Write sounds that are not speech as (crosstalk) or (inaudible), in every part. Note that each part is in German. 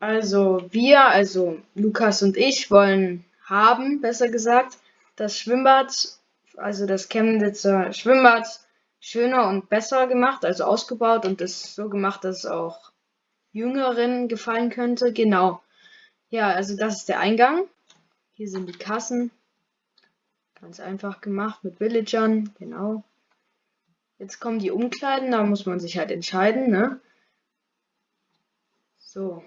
Also wir, also Lukas und ich wollen haben, besser gesagt, das Schwimmbad, also das Chemnitzer Schwimmbad schöner und besser gemacht, also ausgebaut und es so gemacht, dass es auch Jüngeren gefallen könnte. Genau. Ja, also das ist der Eingang. Hier sind die Kassen. Ganz einfach gemacht mit Villagern, genau. Jetzt kommen die Umkleiden, da muss man sich halt entscheiden, ne? So.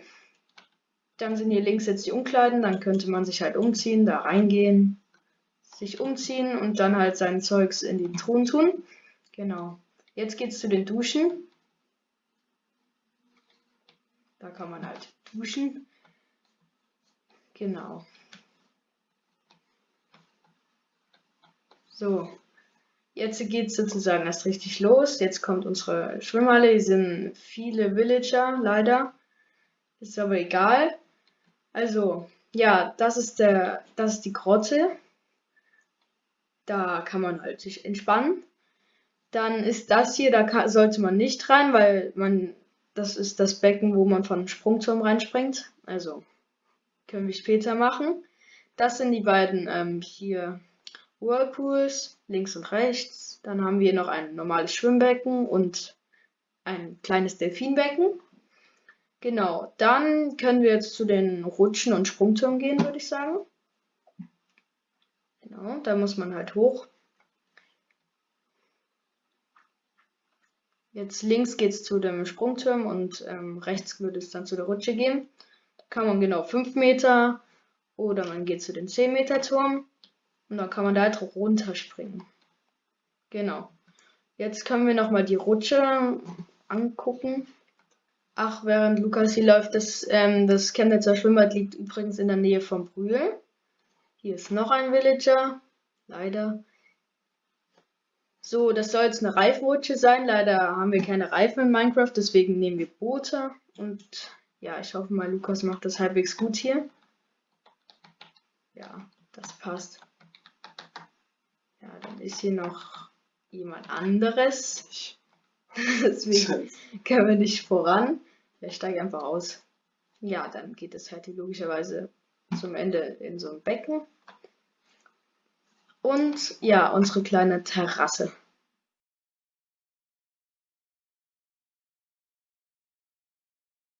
Dann sind hier links jetzt die Umkleiden, dann könnte man sich halt umziehen, da reingehen, sich umziehen und dann halt sein Zeugs in die Truhen tun. Genau. Jetzt geht's zu den Duschen. Da kann man halt duschen. Genau. So, jetzt geht es sozusagen erst richtig los. Jetzt kommt unsere Schwimmhalle. Hier sind viele Villager, leider. Ist aber egal. Also, ja, das ist der, das ist die Grotte. Da kann man halt sich entspannen. Dann ist das hier, da kann, sollte man nicht rein, weil man, das ist das Becken, wo man von Sprungturm reinspringt. Also, können wir später machen. Das sind die beiden ähm, hier Whirlpools, links und rechts. Dann haben wir noch ein normales Schwimmbecken und ein kleines Delfinbecken. Genau, dann können wir jetzt zu den Rutschen und Sprungtürmen gehen, würde ich sagen. Genau, da muss man halt hoch. Jetzt links geht es zu dem Sprungturm und ähm, rechts würde es dann zu der Rutsche gehen. Da kann man genau 5 Meter oder man geht zu dem 10 Meter Turm. Und dann kann man da halt runterspringen. Genau. Jetzt können wir nochmal die Rutsche angucken. Ach, während Lukas hier läuft, das, ähm, das Chemnitzer Schwimmbad liegt übrigens in der Nähe von Brühl. Hier ist noch ein Villager. Leider. So, das soll jetzt eine Reifenrutsche sein. Leider haben wir keine Reifen in Minecraft, deswegen nehmen wir Boote. Und ja, ich hoffe mal, Lukas macht das halbwegs gut hier. Ja, das passt. Ja, dann ist hier noch jemand anderes. (laughs) Deswegen (laughs) können wir nicht voran. Ich steige einfach aus. Ja, dann geht es halt logischerweise zum Ende in so ein Becken. Und ja, unsere kleine Terrasse.